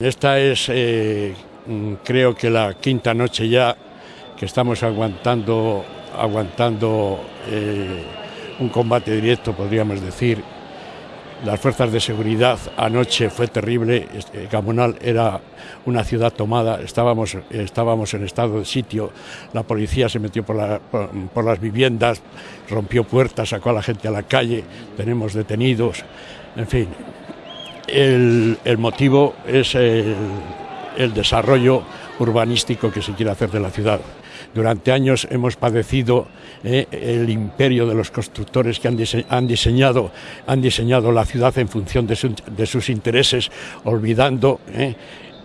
Esta es, eh, mm, creo que la quinta noche ya que estamos aguantando, aguantando eh, un combate directo, podríamos decir. Las fuerzas de seguridad anoche fue terrible. Gamonal era una ciudad tomada. Estábamos, estábamos en estado de sitio. La policía se metió por las viviendas, rompió puertas, sacó a la gente a la calle. Tenemos detenidos. En fin, el, motivo es el, desarrollo urbanístico que se quiere hacer de la ciudad. Durante años hemos padecido eh, el imperio de los constructores que han, dise- han diseñado, han diseñado la ciudad en función de sus intereses, olvidando, eh,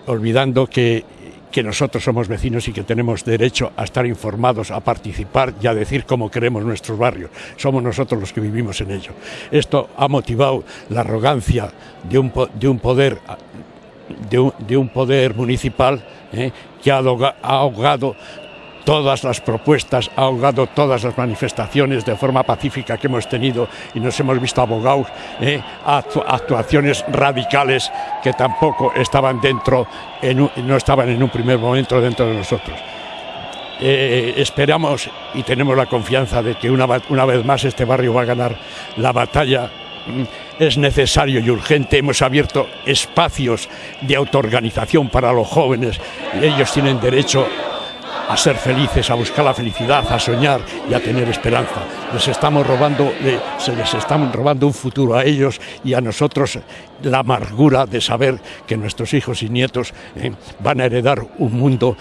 olvidando que, que nosotros somos vecinos y que tenemos derecho a estar informados, a participar y a decir cómo queremos nuestros barrios. Somos nosotros los que vivimos en ello. Esto ha motivado la arrogancia de un, po- de un poder de un, de un poder municipal eh, que ha ahogado todas las propuestas, ha ahogado todas las manifestaciones de forma pacífica que hemos tenido y nos hemos visto abogados eh, a actu- actuaciones radicales que tampoco estaban dentro, no estaban en un primer momento dentro de nosotros. Eh, esperamos y tenemos la confianza de que una, una vez más este barrio va a ganar la batalla. Mm, Es necesario y urgente. Hemos abierto espacios de autoorganización para los jóvenes. Ellos tienen derecho a ser felices, a buscar la felicidad, a soñar y a tener esperanza. Se les estamos robando un futuro a ellos y a nosotros la amargura de saber que nuestros hijos y nietos eh, van a heredar un mundo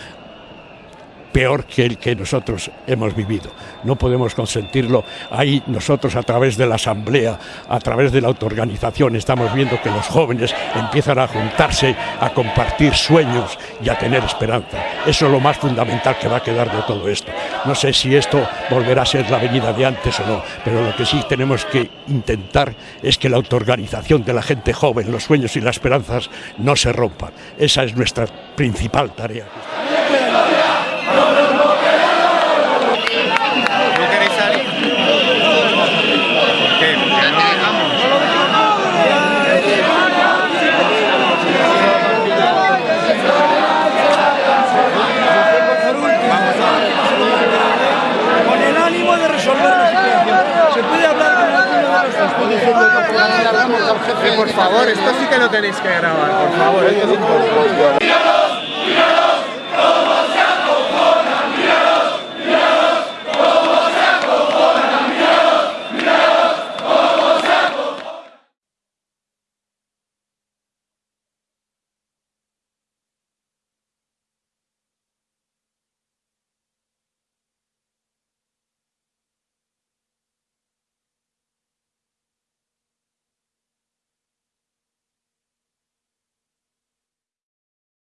peor que el que nosotros hemos vivido. No podemos consentirlo. Ahí nosotros a través de la asamblea, a través de la autoorganización, estamos viendo que los jóvenes empiezan a juntarse, a compartir sueños y a tener esperanza. Eso es lo más fundamental que va a quedar de todo esto. No sé si esto volverá a ser la venida de antes o no, pero lo que sí tenemos que intentar es que la autoorganización de la gente joven, los sueños y las esperanzas no se rompan. Esa es nuestra principal tarea. ¿No queréis salir? ¿Por qué? Porque no dejamos. con el ánimo de resolver la situación. Se puede hablar con alguno de nuestros Eh, por favor, esto sí que lo tenéis que grabar, por favor. esto es importante.